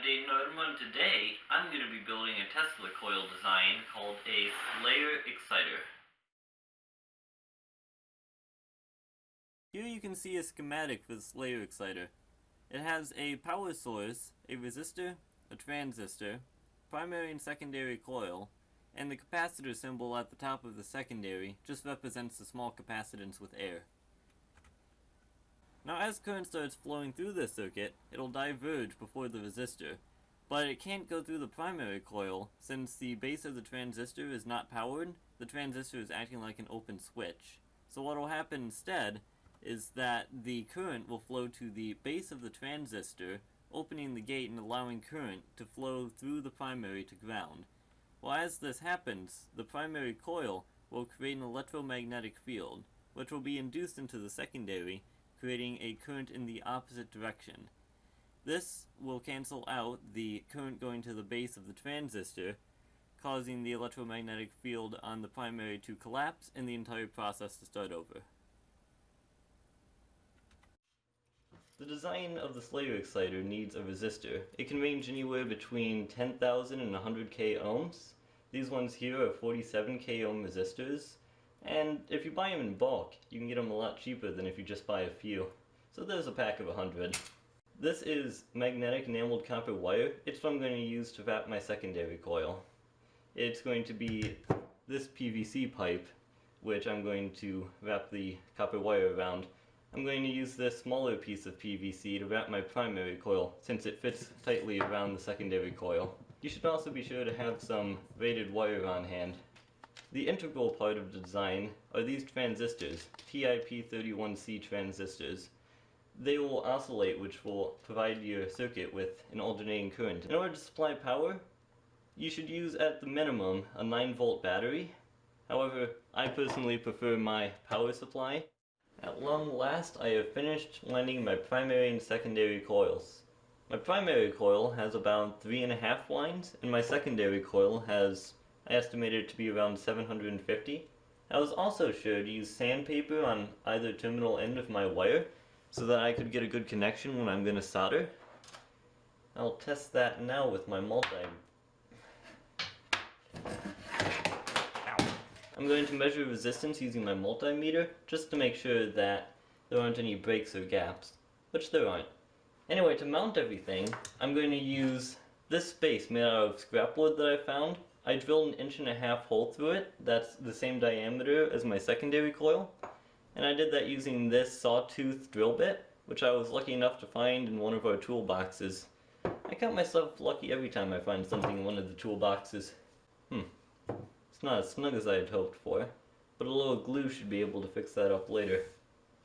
I'm Dane Norman. Today, I'm going to be building a Tesla coil design called a Slayer Exciter. Here you can see a schematic for the Slayer Exciter. It has a power source, a resistor, a transistor, primary and secondary coil, and the capacitor symbol at the top of the secondary just represents the small capacitance with air. Now as current starts flowing through this circuit, it'll diverge before the resistor, but it can't go through the primary coil since the base of the transistor is not powered, the transistor is acting like an open switch. So what will happen instead is that the current will flow to the base of the transistor, opening the gate and allowing current to flow through the primary to ground. Well as this happens, the primary coil will create an electromagnetic field, which will be induced into the secondary creating a current in the opposite direction. This will cancel out the current going to the base of the transistor, causing the electromagnetic field on the primary to collapse and the entire process to start over. The design of the Slayer exciter needs a resistor. It can range anywhere between 10,000 and 100k ohms. These ones here are 47k ohm resistors, and if you buy them in bulk, you can get them a lot cheaper than if you just buy a few. So there's a pack of 100. This is magnetic enameled copper wire. It's what I'm going to use to wrap my secondary coil. It's going to be this PVC pipe, which I'm going to wrap the copper wire around. I'm going to use this smaller piece of PVC to wrap my primary coil, since it fits tightly around the secondary coil. You should also be sure to have some braided wire on hand. The integral part of the design are these transistors, TIP31C transistors. They will oscillate which will provide your circuit with an alternating current. In order to supply power, you should use at the minimum a 9 volt battery. However, I personally prefer my power supply. At long last, I have finished winding my primary and secondary coils. My primary coil has about 3.5 winds, and my secondary coil has I estimated it to be around 750. I was also sure to use sandpaper on either terminal end of my wire so that I could get a good connection when I'm going to solder. I'll test that now with my multi... I'm going to measure resistance using my multimeter just to make sure that there aren't any breaks or gaps, which there aren't. Anyway, to mount everything, I'm going to use this base made out of scrap wood that I found I drilled an inch and a half hole through it, that's the same diameter as my secondary coil, and I did that using this sawtooth drill bit, which I was lucky enough to find in one of our toolboxes. I count myself lucky every time I find something in one of the toolboxes. Hmm, it's not as snug as I had hoped for, but a little glue should be able to fix that up later.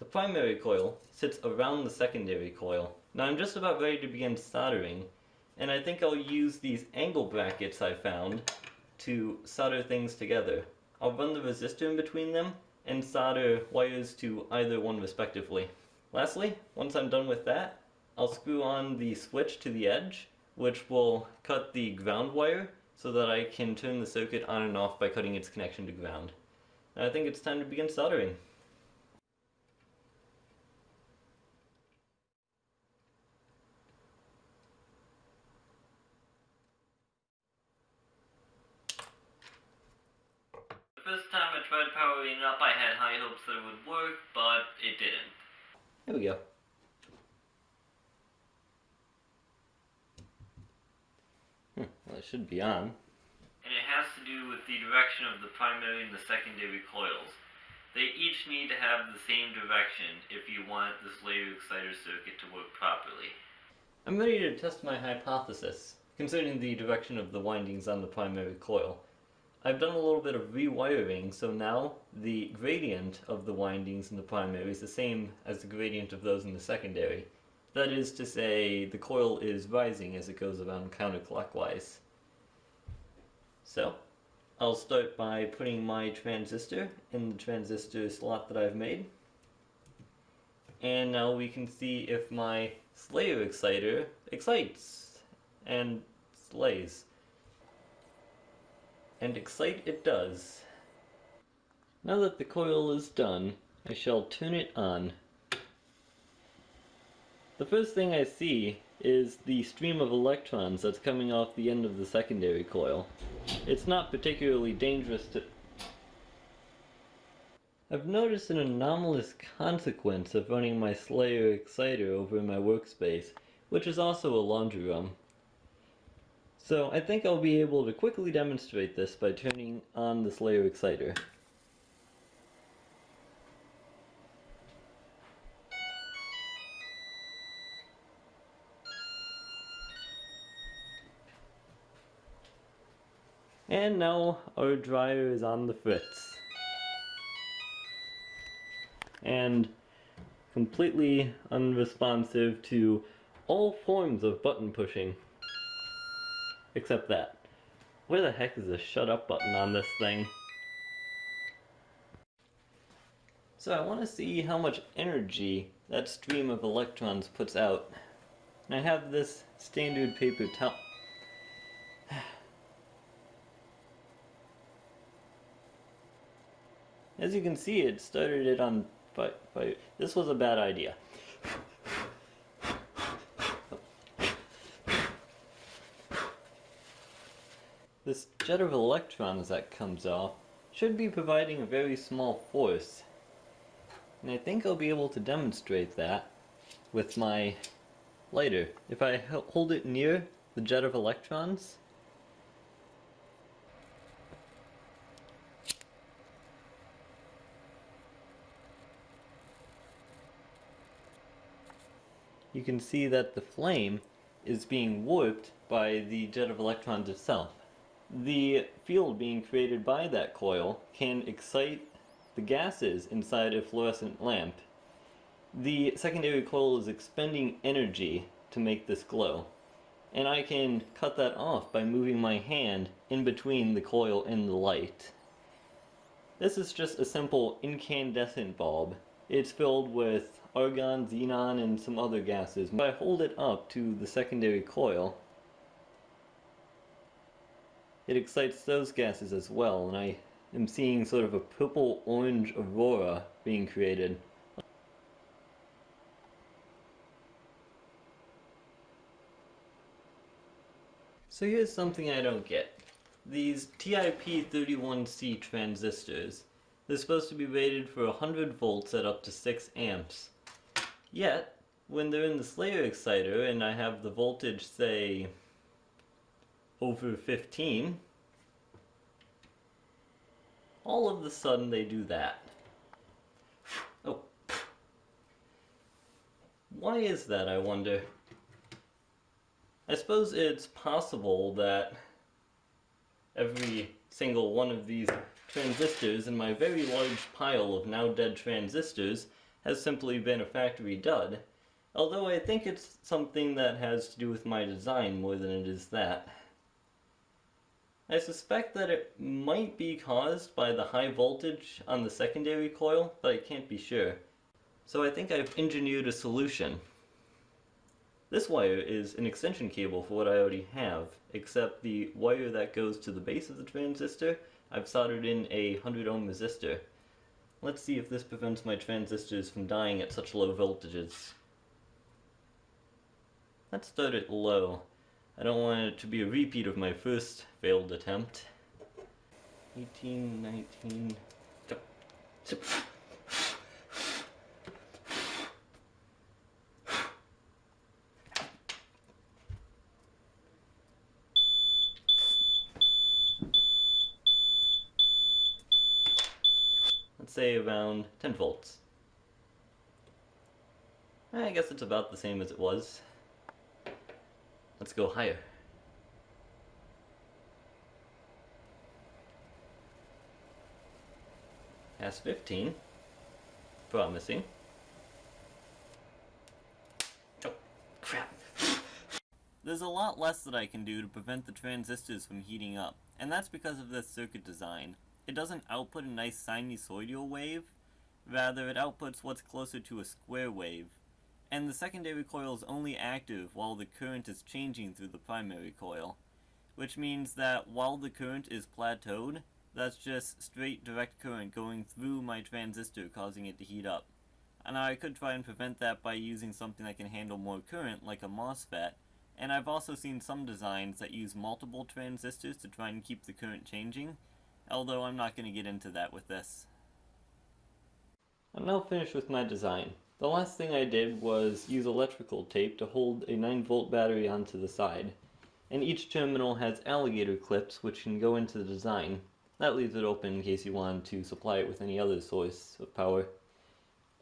The primary coil sits around the secondary coil. Now I'm just about ready to begin soldering, and I think I'll use these angle brackets I found to solder things together. I'll run the resistor in between them and solder wires to either one respectively. Lastly, once I'm done with that, I'll screw on the switch to the edge, which will cut the ground wire so that I can turn the circuit on and off by cutting its connection to ground. And I think it's time to begin soldering. first time I tried powering it up, I had high hopes that it would work, but it didn't. There we go. Hmm, well, it should be on. And it has to do with the direction of the primary and the secondary coils. They each need to have the same direction if you want the Slayer exciter circuit to work properly. I'm ready to test my hypothesis concerning the direction of the windings on the primary coil. I've done a little bit of rewiring, so now the gradient of the windings in the primary is the same as the gradient of those in the secondary. That is to say, the coil is rising as it goes around counterclockwise. So, I'll start by putting my transistor in the transistor slot that I've made. And now we can see if my Slayer exciter excites and slays and excite it does. Now that the coil is done, I shall turn it on. The first thing I see is the stream of electrons that's coming off the end of the secondary coil. It's not particularly dangerous to... I've noticed an anomalous consequence of running my Slayer exciter over in my workspace, which is also a laundry room. So I think I'll be able to quickly demonstrate this by turning on this Slayer exciter. And now our dryer is on the fritz. And completely unresponsive to all forms of button pushing. Except that. Where the heck is the shut up button on this thing? So I want to see how much energy that stream of electrons puts out. And I have this standard paper towel. As you can see, it started it on fire. This was a bad idea. This jet of electrons that comes off should be providing a very small force. And I think I'll be able to demonstrate that with my lighter. If I hold it near the jet of electrons, you can see that the flame is being warped by the jet of electrons itself. The field being created by that coil can excite the gases inside a fluorescent lamp. The secondary coil is expending energy to make this glow. And I can cut that off by moving my hand in between the coil and the light. This is just a simple incandescent bulb. It's filled with argon, xenon, and some other gases. If I hold it up to the secondary coil, it excites those gases as well, and I am seeing sort of a purple-orange aurora being created. So here's something I don't get. These TIP31C transistors, they're supposed to be rated for 100 volts at up to 6 amps. Yet, when they're in the Slayer exciter and I have the voltage, say, over 15, all of the sudden they do that. Oh. Why is that, I wonder? I suppose it's possible that every single one of these transistors in my very large pile of now dead transistors has simply been a factory dud, although I think it's something that has to do with my design more than it is that. I suspect that it might be caused by the high voltage on the secondary coil, but I can't be sure. So I think I've engineered a solution. This wire is an extension cable for what I already have, except the wire that goes to the base of the transistor, I've soldered in a 100 ohm resistor. Let's see if this prevents my transistors from dying at such low voltages. Let's start it low. I don't want it to be a repeat of my first failed attempt. 18, 19... say around 10 volts. I guess it's about the same as it was. Let's go higher. Past 15. Promising. Oh, crap. There's a lot less that I can do to prevent the transistors from heating up, and that's because of this circuit design it doesn't output a nice sinusoidal wave, rather it outputs what's closer to a square wave. And the secondary coil is only active while the current is changing through the primary coil. Which means that while the current is plateaued, that's just straight direct current going through my transistor causing it to heat up. And I could try and prevent that by using something that can handle more current, like a MOSFET. And I've also seen some designs that use multiple transistors to try and keep the current changing, although I'm not going to get into that with this. I'm now finished with my design. The last thing I did was use electrical tape to hold a 9 volt battery onto the side. And each terminal has alligator clips which can go into the design. That leaves it open in case you want to supply it with any other source of power.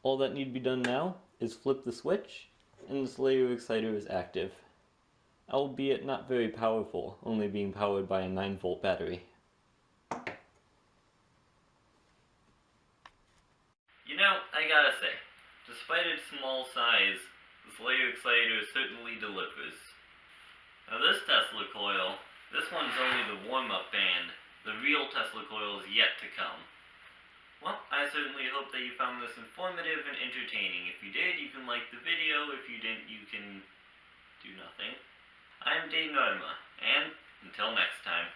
All that need to be done now is flip the switch, and this Slayer exciter is active. Albeit not very powerful, only being powered by a 9 volt battery. You know, I gotta say, despite its small size, this Slayer exciter certainly delivers. Now this Tesla coil, this one's only the warm-up band. The real Tesla coil is yet to come. Well, I certainly hope that you found this informative and entertaining. If you did, you can like the video. If you didn't, you can do nothing. I'm Dave Norma, and until next time.